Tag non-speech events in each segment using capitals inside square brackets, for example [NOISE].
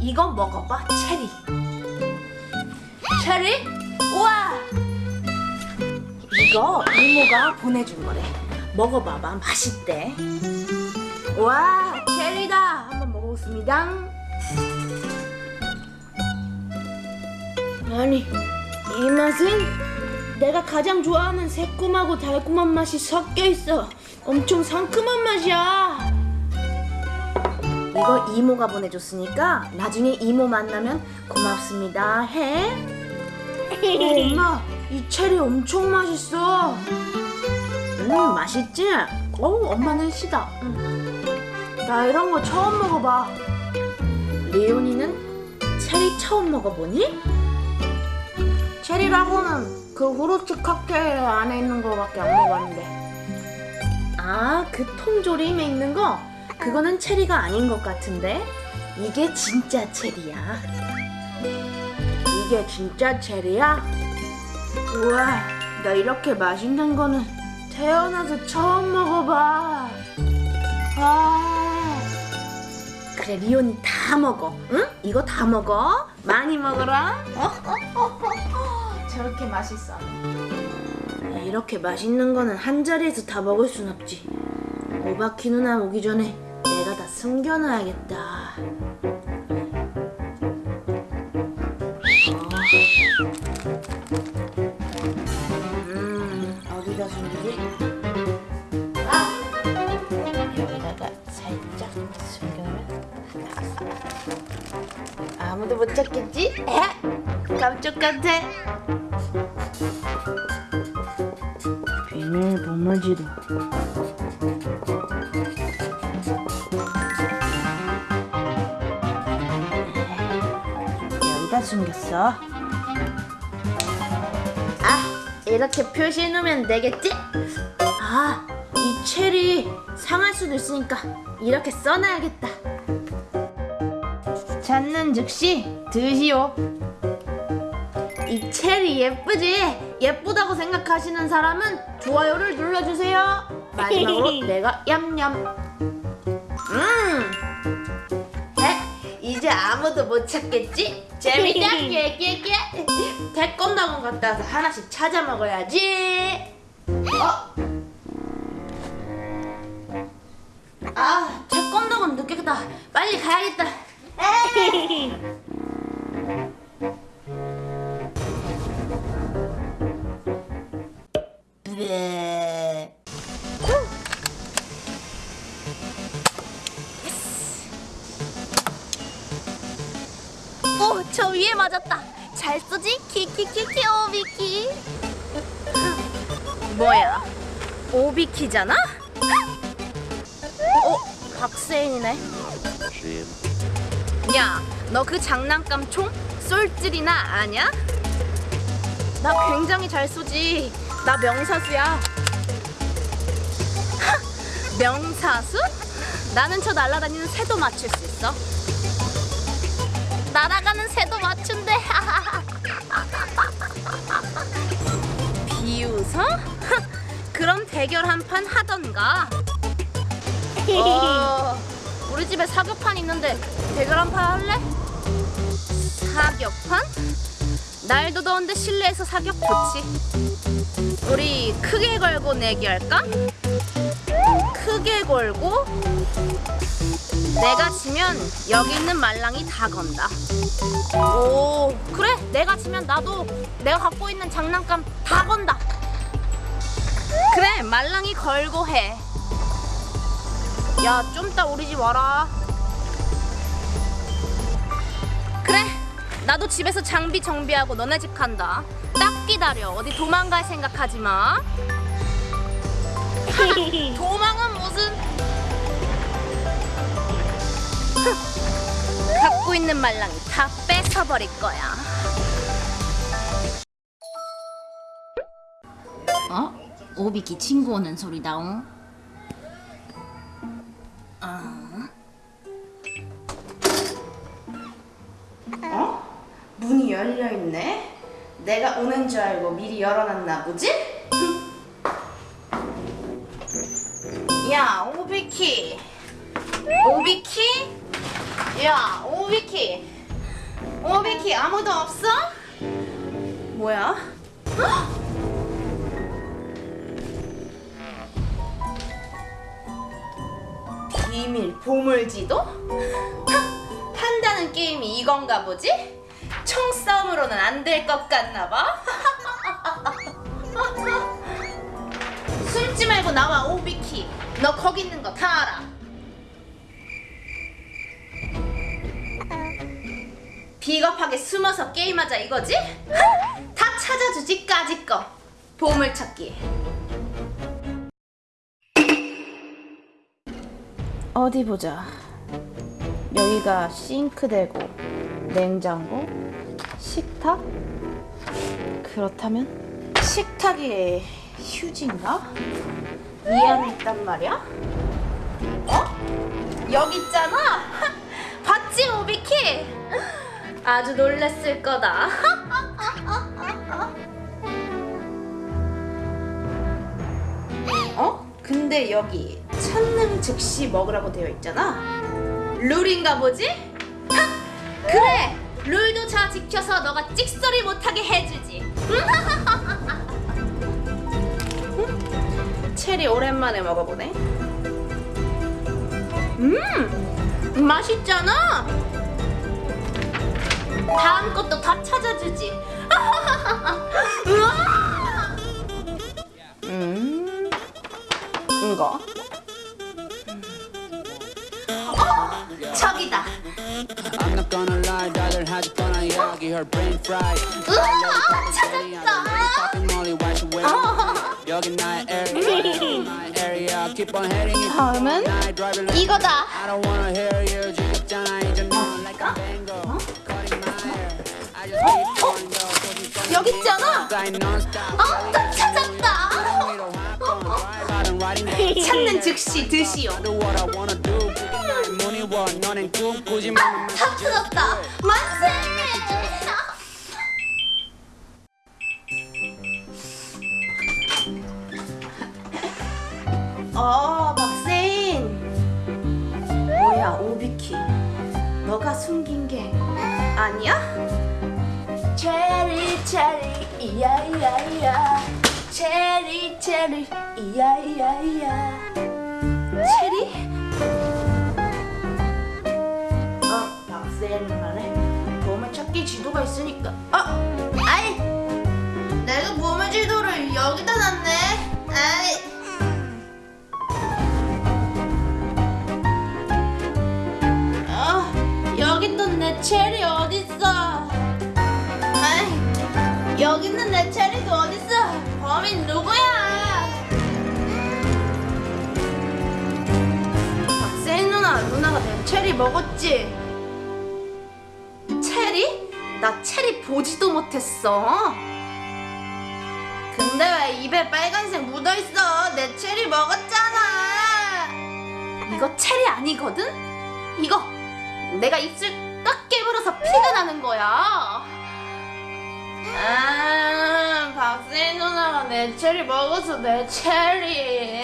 이거 먹어봐 체리. 체리? 우와! 이거 이모가 보내준 거래. 먹어봐봐 맛있대. 와 체리다! 한번 먹어보겠습니다. 아니 이 맛은 내가 가장 좋아하는 새콤하고 달콤한 맛이 섞여 있어. 엄청 상큼한 맛이야 이거 이모가 보내줬으니까 나중에 이모 만나면 고맙습니다 해 어, 엄마 이 체리 엄청 맛있어 음 맛있지? 어우 엄마는 시다 음. 나 이런 거 처음 먹어봐 레온이는 체리 처음 먹어보니? 체리라고는 그 후르츠 칵테일 안에 있는 거밖에 안 먹었는데 아 그 통조림에 있는 거? 그거는 체리가 아닌 것 같은데? 이게 진짜 체리야. 이게 진짜 체리야? 우와 나 이렇게 맛있는 거는 태어나서 처음 먹어봐. 아. 그래 리온이 다 먹어. 응? 이거 다 먹어? 많이 먹어라. 저렇게 맛있어. 이렇게 맛있는 거는 한 자리에서 다 먹을 순 없지. 오바키 누나 오기 전에 숨겨놔야겠다 음 어디다 숨기지? 아! 여기다가 살짝 숨겨놓으면 아무도 못 찾겠지? 에? 깜짝 같아 비밀 보물지도 숨겼어 아 이렇게 표시해 놓으면 되겠지? 아 이 체리 상할 수도 있으니까 이렇게 써놔야겠다 찾는 즉시 드시오 이 체리 예쁘지? 예쁘다고 생각하시는 사람은 좋아요를 눌러주세요 마지막으로 [LAUGHS] 내가 얌얌 음 에? 이제 아무도 못 찾겠지? 재밌다 깨깨깨 태권도원 갔다 와서 하나씩 찾아 먹어야지 어? 아 태권도원 늦겠다 빨리 가야겠다 [LAUGHS] 키키키키 오비키. 뭐야? 오비키잖아? 어? 박세인이네. 야, 너 그 장난감 총 쏠질이나 아냐? 나 굉장히 잘 쏘지. 나 명사수야. [LAUGHS] 명사수? 나는 저 날아다니는 새도 맞출 수 있어. 날아가는 새도 맞춘대. [LAUGHS] 웃어? [LAUGHS] 그럼 대결 한 판 하던가. 어, [LAUGHS] 우리 집에 사격판 있는데 대결 한 판 할래? 사격판? 날도 더운데 실내에서 사격 좋지. 우리 크게 걸고 내기할까? 크게 걸고 내가 지면 여기 있는 말랑이 다 건다. 오, 그래. 내가 지면 나도 내가 갖고 있는 장난감 다 건다. 그래, 말랑이 걸고 해. 야, 좀 이따 우리 집 와라. 그래, 나도 집에서 장비 정비하고 너네 집 간다. 딱 기다려. 어디 도망갈 생각하지 마. [LAUGHS] 도망은 무슨? [LAUGHS] 갖고 있는 말랑이 다 뺏어버릴 거야. 오비키 친구 오는 소리다옹. 문이 열려 있네. 내가 오는 줄 알고 미리 열어놨나 보지? 야, 오비키. 오비키? 야, 오 오비키 오비키 아무도 없어? 뭐야? 비밀 보물지도? 하, 한다는 게임이 이건가 보지? 총싸움으로는 안 될 것 같나 봐. [LAUGHS] 숨지 말고 나와 오비키. 너 거기 있는 거 다 알아. 비겁하게 숨어서 게임하자 이거지? 다 찾아주지 까짓 거. 보물찾기. 어디 보자. 여기가 싱크대고 냉장고, 식탁? 그렇다면 식탁에 휴지인가? 이 안에 있단 말이야? 어? 여기 있잖아. [LAUGHS] 봤지 오비키? 아주 놀랬을 거다. [LAUGHS] 어? 근데 여기 찾는 즉시 먹으라고 되어 있잖아. 룰인가 보지? 하! 그래! 룰도 잘 지켜서 너가 찍소리 못하게 해주지. 음? 체리 오랜만에 먹어보네. 음! 맛있잖아! 다음 것도 다 찾아주지. 우와! [LAUGHS] 음, 이거. Fried 우와, 찾았다. 다음은 이거다. Go cause 여기 있잖아. 어, 또 찾았다. 찾는 즉시 드시오. Do what I wanna do 그게 나의 문이워 너넨 꿈꾸지 마다 찾았다. 만세! 어, 박세인. 뭐야, 오비키. 너가 숨긴 게 아니야? 체리 체리 이야 이야 이야 체리 체리 이야 이야 이야 체리? 지도가 있으니까. 어, 아이, 내가 보물지도를 여기다 놨네. 아이. 어, 여기 있던 내 체리 어딨어? 아이, 여기 있는 내 체리도 어딨어? 범인 누구야? 박세인 누나, 누나가 내 체리 먹었지? 나 체리 보지도 못했어. 근데 왜 입에 빨간색 묻어있어? 내 체리 먹었잖아. 이거 체리 아니거든? 이거 내가 입술 딱 깨물어서 피가 나는 거야. 아, 박세인 누나가 내 체리 먹어서 내 체리.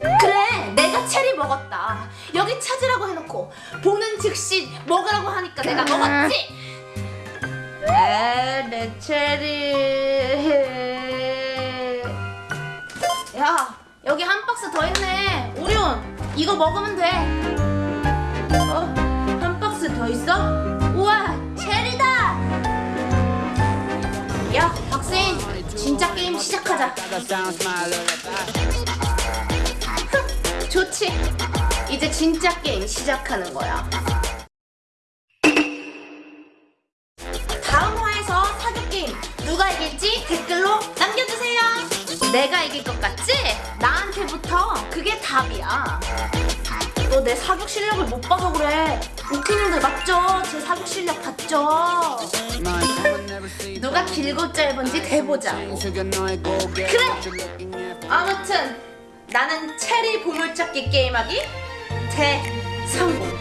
그래, 내가 체리 먹었다. 여기 찾으라고 해놓고 보는 즉시 먹으라고 하니까 내가 먹었지. 에, 내 체리. 야, 여기 한 박스 더 있네. 오리온, 이거 먹으면 돼. 어, 한 박스 더 있어? 우와, 체리다. 야, 박세인, 진짜 게임 시작하자. 좋지. 이제 진짜 게임 시작하는 거야. 다음 화에서 사격 게임 누가 이길지 댓글로 남겨주세요. 내가 이길 것 같지? 나한테부터 그게 답이야. 너 내 사격 실력을 못 봐서 그래. 오키님들 맞죠? 제 사격 실력 봤죠? 누가 길고 짧은지 고개 그래. 아무튼 나는 체리 보물찾기 게임하기 대성공.